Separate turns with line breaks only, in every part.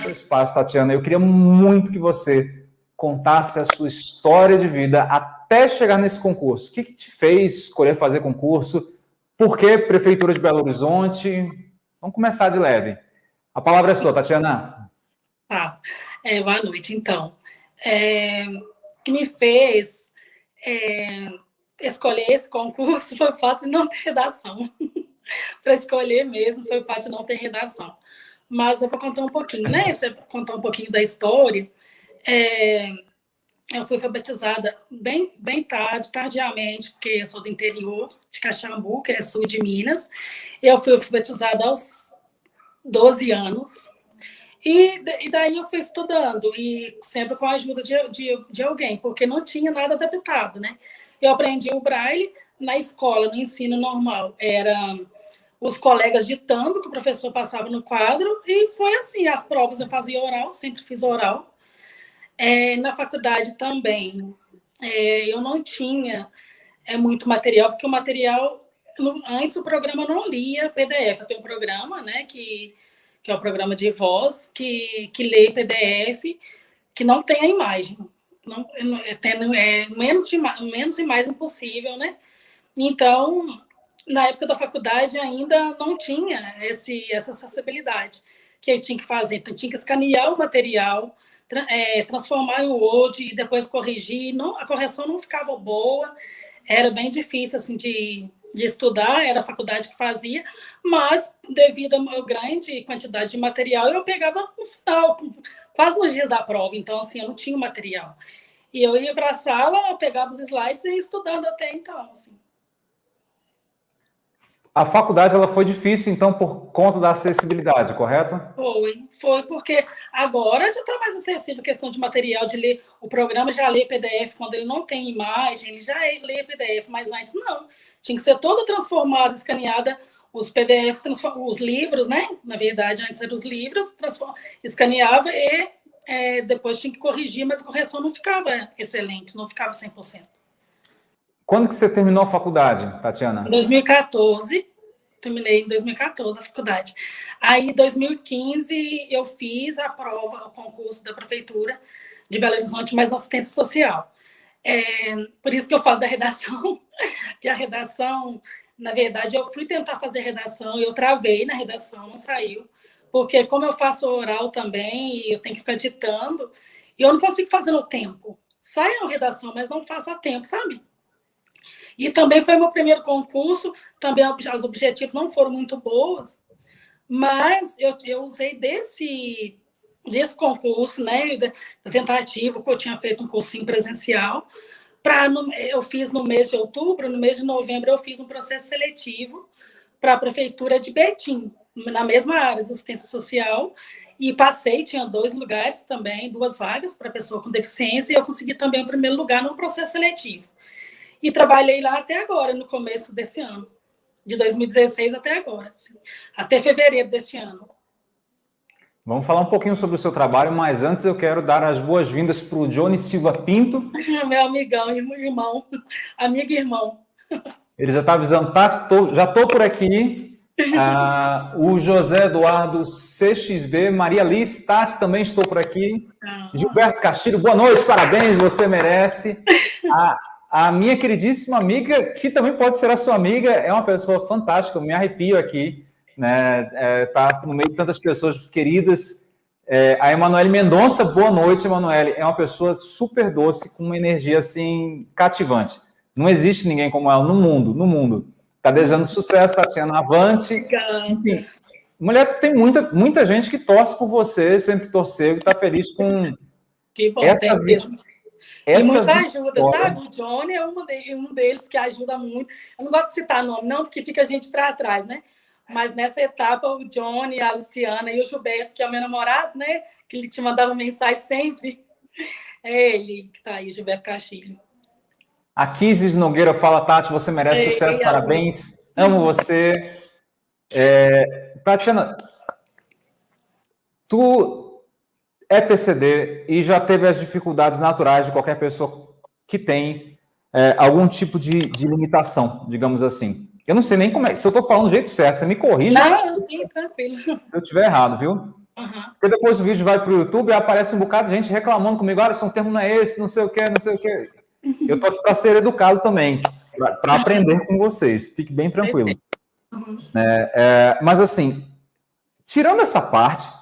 Seu espaço, Tatiana, eu queria muito que você contasse a sua história de vida até chegar nesse concurso. O que, que te fez escolher fazer concurso? Por que Prefeitura de Belo Horizonte? Vamos começar de leve. A palavra é sua, Tatiana.
Tá. É, boa noite, então. É, o que me fez é, escolher esse concurso foi o fato de não ter redação. Para escolher mesmo foi o fato de não ter redação. Mas eu vou contar um pouquinho, né? Você contar um pouquinho da história. É, eu fui alfabetizada bem, bem tarde, tardiamente, porque eu sou do interior de Caxambu, que é sul de Minas. Eu fui alfabetizada aos 12 anos. E, e daí eu fui estudando, e sempre com a ajuda de, de, de alguém, porque não tinha nada adaptado, né? Eu aprendi o braille na escola, no ensino normal. Era os colegas ditando que o professor passava no quadro, e foi assim, as provas eu fazia oral, sempre fiz oral. É, na faculdade também, é, eu não tinha é, muito material, porque o material, antes o programa não lia PDF, tenho um programa, né, que, que é o programa de voz, que, que lê PDF, que não tem a imagem, não, é, tendo, é, menos, de, menos e mais impossível, né, então na época da faculdade ainda não tinha esse, essa acessibilidade que eu tinha que fazer. Então, tinha que escanear o material, tra é, transformar em Word e depois corrigir. Não, a correção não ficava boa, era bem difícil assim, de, de estudar, era a faculdade que fazia, mas devido à grande quantidade de material, eu pegava no final, quase nos dias da prova, então assim, eu não tinha material. E eu ia para a sala, eu pegava os slides e ia estudando até então, assim.
A faculdade ela foi difícil, então, por conta da acessibilidade, correto?
Foi, foi porque agora já está mais acessível a questão de material, de ler. O programa já lê PDF quando ele não tem imagem, ele já lê PDF, mas antes não. Tinha que ser toda transformada, escaneada, os PDFs, os livros, né? Na verdade, antes eram os livros, escaneava e é, depois tinha que corrigir, mas a correção não ficava excelente, não ficava 100%.
Quando que você terminou a faculdade, Tatiana?
Em 2014, terminei em 2014 a faculdade. Aí, em 2015, eu fiz a prova, o concurso da prefeitura de Belo Horizonte, mas na assistência social. É, por isso que eu falo da redação, que a redação, na verdade, eu fui tentar fazer redação, eu travei na redação, não saiu, porque como eu faço oral também, eu tenho que ficar ditando, e eu não consigo fazer no tempo. Sai a redação, mas não faço a tempo, sabe? E também foi meu primeiro concurso, também os objetivos não foram muito bons, mas eu, eu usei desse, desse concurso, né, da tentativa, que eu tinha feito um cursinho presencial, para eu fiz no mês de outubro, no mês de novembro eu fiz um processo seletivo para a prefeitura de Betim, na mesma área de assistência social, e passei, tinha dois lugares também, duas vagas para pessoa com deficiência, e eu consegui também o primeiro lugar no processo seletivo. E trabalhei lá até agora, no começo desse ano, de 2016 até agora, assim, até fevereiro deste ano.
Vamos falar um pouquinho sobre o seu trabalho, mas antes eu quero dar as boas-vindas para o Johnny Silva Pinto.
Meu amigão, irmão, amigo e irmão.
Ele já está avisando, Tati, tô, já estou por aqui. Ah, o José Eduardo CXB, Maria Liz, Tati, também estou por aqui. Ah. Gilberto Castilho, boa noite, parabéns, você merece. Ah, a minha queridíssima amiga, que também pode ser a sua amiga, é uma pessoa fantástica, eu me arrepio aqui, né? É, tá no meio de tantas pessoas queridas. É, a Emanuele Mendonça, boa noite, Emanuele. É uma pessoa super doce, com uma energia assim cativante. Não existe ninguém como ela no mundo, no mundo. Tá desejando sucesso, Tatiana, avante. Enfim, mulher, tem muita, muita gente que torce por você, sempre torceu e está feliz com
bom, essa vida. Essa e muita ajuda, sabe? O Johnny é um, de, um deles que ajuda muito. Eu não gosto de citar nome, não, porque fica a gente para trás, né? Mas nessa etapa, o Johnny, a Luciana e o Gilberto, que é o meu namorado, né? Que ele te mandava mensagem sempre. É ele que está aí, Gilberto Castilho.
A Kisis Nogueira fala, Tati, você merece Ei, sucesso, parabéns. Amo você. É, Tatiana, tu é PCD e já teve as dificuldades naturais de qualquer pessoa que tem é, algum tipo de, de, limitação, digamos assim. Eu não sei nem como é. Se eu estou falando do jeito certo, você me corrija.
Não, sim, tranquilo. Se
eu estiver errado, viu? Uhum. Porque depois o vídeo vai para o YouTube e aparece um bocado de gente reclamando comigo. Olha, seu termo não é esse, não sei o que, não sei o que. Eu estou aqui para ser educado também, para aprender com vocês. Fique bem tranquilo. Uhum. É, é, mas assim, tirando essa parte,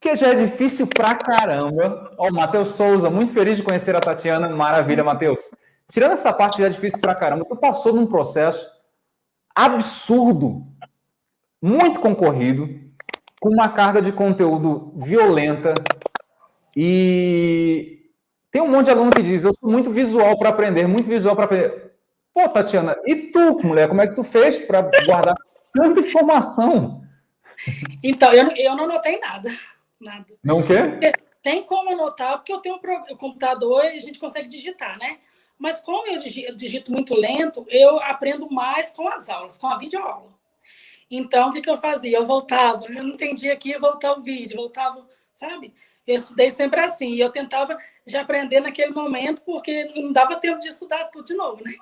que já é difícil pra caramba. Ó, o Matheus Souza, muito feliz de conhecer a Tatiana. Maravilha, Matheus. Tirando essa parte já é difícil pra caramba, tu passou num processo absurdo, muito concorrido, com uma carga de conteúdo violenta e tem um monte de aluno que diz, eu sou muito visual para aprender, muito visual para aprender. Pô, Tatiana, e tu, mulher, como é que tu fez para guardar tanta informação?
Então, eu, eu não notei nada. Nada.
Não quer?
Tem como anotar, porque eu tenho um computador e a gente consegue digitar, né? Mas como eu digito muito lento, eu aprendo mais com as aulas, com a videoaula. Então, o que, que eu fazia? Eu voltava, eu não entendia aqui, voltar o vídeo, voltava, sabe? Eu estudei sempre assim, e eu tentava já aprender naquele momento, porque não dava tempo de estudar tudo de novo, né?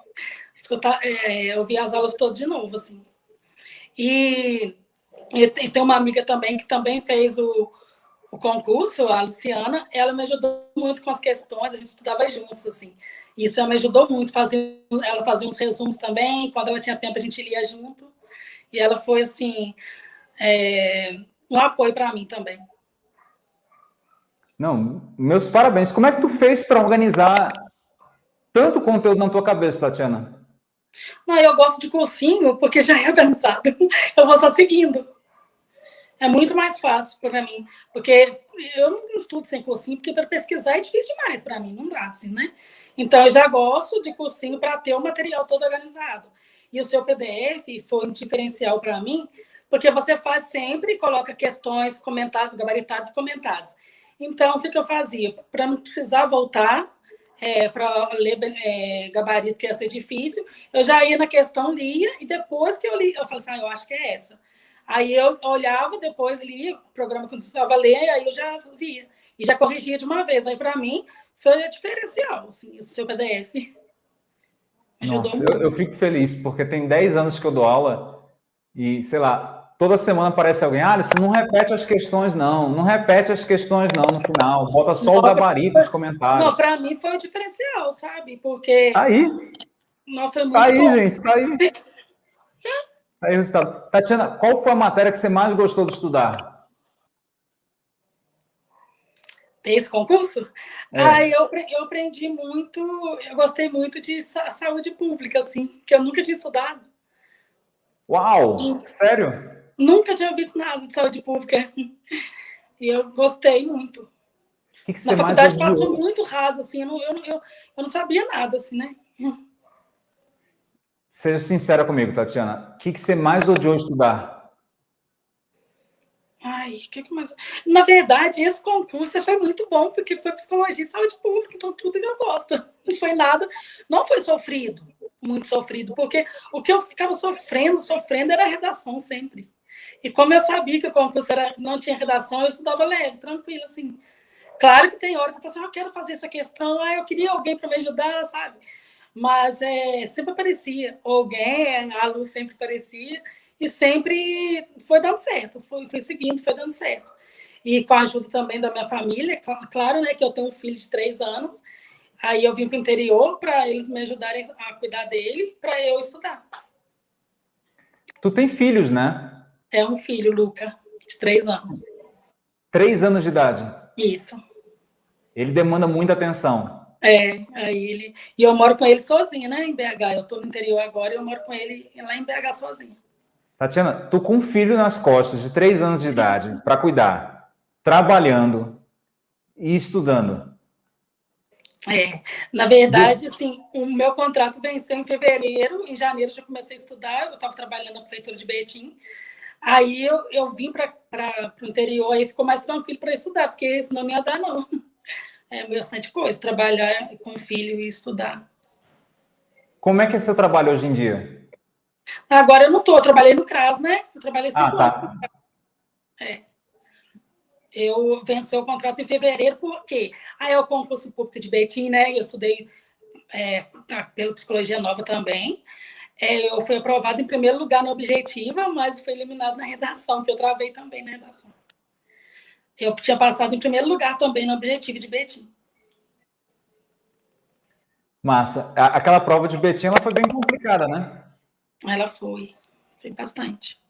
Escutar, é, eu via as aulas todas de novo, assim. E, e tem uma amiga também que também fez o, o concurso, a Luciana, ela me ajudou muito com as questões, a gente estudava juntos, assim. Isso ela me ajudou muito, fazia, ela fazia uns resumos também, quando ela tinha tempo a gente lia junto. E ela foi, assim, é, um apoio para mim também.
Não, meus parabéns. Como é que tu fez para organizar tanto conteúdo na tua cabeça, Tatiana?
Não, eu gosto de cursinho porque já é organizado. Eu vou só seguindo. É muito mais fácil para mim, porque eu não estudo sem cursinho, porque para pesquisar é difícil demais para mim, não dá assim, né? Então, eu já gosto de cursinho para ter o material todo organizado. E o seu PDF foi um diferencial para mim, porque você faz sempre e coloca questões comentadas, gabaritadas comentadas. Então, o que, que eu fazia? Para não precisar voltar é, para ler é, gabarito, que ia ser difícil, eu já ia na questão, lia, e depois que eu li, eu falei assim, ah, eu acho que é essa. Aí eu olhava, depois lia o programa que eu estava ler, aí eu já via. E já corrigia de uma vez. Aí, para mim, foi a diferencial, assim, o seu PDF.
Nossa, eu, eu, fico feliz, porque tem 10 anos que eu dou aula e, sei lá, toda semana aparece alguém, ah, isso não repete as questões, não. Não repete as questões, não, no final. Bota só não, o gabarito nos comentários.
Não, para mim foi o diferencial, sabe? Porque...
Tá aí.
Não, foi muito
tá aí, bom. gente, tá aí. Aí, resultado. Tatiana, qual foi a matéria que você mais gostou de estudar?
Esse concurso? É. Ah, eu, eu aprendi muito, eu gostei muito de saúde pública, assim, que eu nunca tinha estudado.
Uau! E sério?
Nunca tinha visto nada de saúde pública. E eu gostei muito.
Que que
Na faculdade passou muito raso, assim, eu não, eu, eu, eu não sabia nada, assim, né?
Seja sincera comigo, Tatiana. O que, que você mais odiou estudar?
Ai, o que, que mais... Na verdade, esse concurso foi muito bom, porque foi psicologia e saúde pública, então tudo que eu gosto. Não foi nada... Não foi sofrido, muito sofrido, porque o que eu ficava sofrendo, sofrendo, era a redação sempre. E como eu sabia que o concurso era, não tinha redação, eu estudava leve, tranquilo, assim. Claro que tem hora que eu falo assim, ah, eu quero fazer essa questão, ah, eu queria alguém para me ajudar, sabe? Mas é, sempre aparecia alguém, a luz sempre aparecia, e sempre foi dando certo, foi, foi seguindo, foi dando certo. E com a ajuda também da minha família, claro, né, que eu tenho um filho de três anos, aí eu vim para o interior para eles me ajudarem a cuidar dele, para eu estudar.
Tu tem filhos, né?
É um filho, Luca, de três anos.
Três anos de idade?
Isso.
Ele demanda muita atenção.
É, aí ele. E eu moro com ele sozinha, né, em BH. Eu estou no interior agora e eu moro com ele lá em BH sozinha.
Tatiana, tô com um filho nas costas de três anos de idade para cuidar, trabalhando e estudando.
É, na verdade, assim, o meu contrato venceu em fevereiro, em janeiro já comecei a estudar, eu estava trabalhando na prefeitura de Betim, aí eu, eu vim para o interior, aí ficou mais tranquilo para estudar, porque senão não ia dar, não é bastante coisa, trabalhar com filho e estudar.
Como é que é seu trabalho hoje em dia?
Agora eu não estou, eu trabalhei no CRAS, né? Eu trabalhei cinco ah, tá. anos. É. Eu venci o contrato em fevereiro, porque aí é o concurso público de Betim, né? Eu estudei é, pela Psicologia Nova também. É, eu fui aprovada em primeiro lugar na objetiva, mas fui eliminada na redação, que eu travei também na redação. Eu tinha passado em primeiro lugar também no objetivo de Betim.
Massa. Aquela prova de Betim, ela foi bem complicada, né?
Ela foi. Foi bastante.